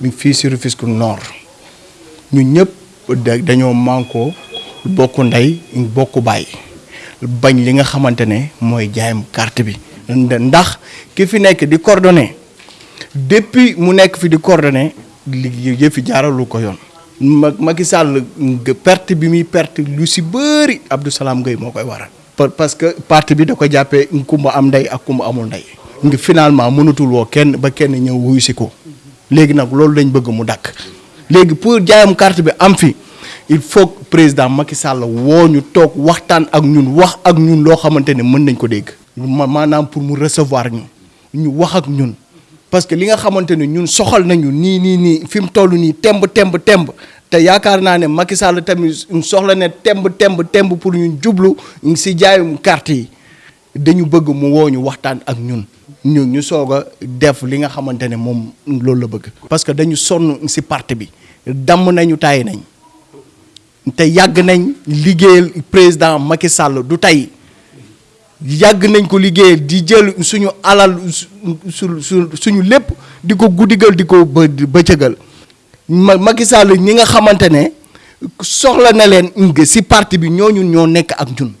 mi ngi fii si Rufisque Nord. Ñun ñëpp dañoo mànkoo bokk ndey bokk baay. Bañ li nga xamante ne mooy jaayam carte bi. Ndax ki fi nekk di coordonné depuis mu nekk fi di coordonné li yëfi jaaralu ko yoon. Ma Macky Sall perte bi muy perte lu si bëri Abdou Salam Gueye moo koy waral. Parce que parti bi da ko jàppee kumba am ndey ak kumba amul ndey. Ngi finalement mënatul woo kenn ba kenn ñëw wuyu si ko léegi nag loolu lañ bëgg mu dakk. Léegi pour jaayam carte bi am fi il faut que président Macky Sall woo ñu toog waxtaan ak ñun wax ak ñun loo xamante ne mën nañ ko dégg. Maanaam pour mu recevoir ñu ñu wax ak ñun. Parce que li nga xamante ne ñun soxal nañu nii nii nii fi mu toll nii temb temb temb. Te yaakaar naa ne Macky Sall tamit soxla ne temb temb temb pour ñu jublu si jaayum carte yi dañu bëgg mu woo ñu waxtaan ak ñun. Ñu ñu soog a def li nga xamante ne moom loolu la bëgg. parce que dañu sonn si parti bi. Damm nañu tàyyi nañ. Te yàgg nañ liggéeyal président Macky Sall du tey. Yàgg nañ ko liggéeyal di jël suñu alal su su suñu lépp di ko guddigal di ko bë bëccëgal. Ma Macky Sall ñi nga xamante ne soxla na leen si parti bi ñooñu ñoo nekk ak ñun.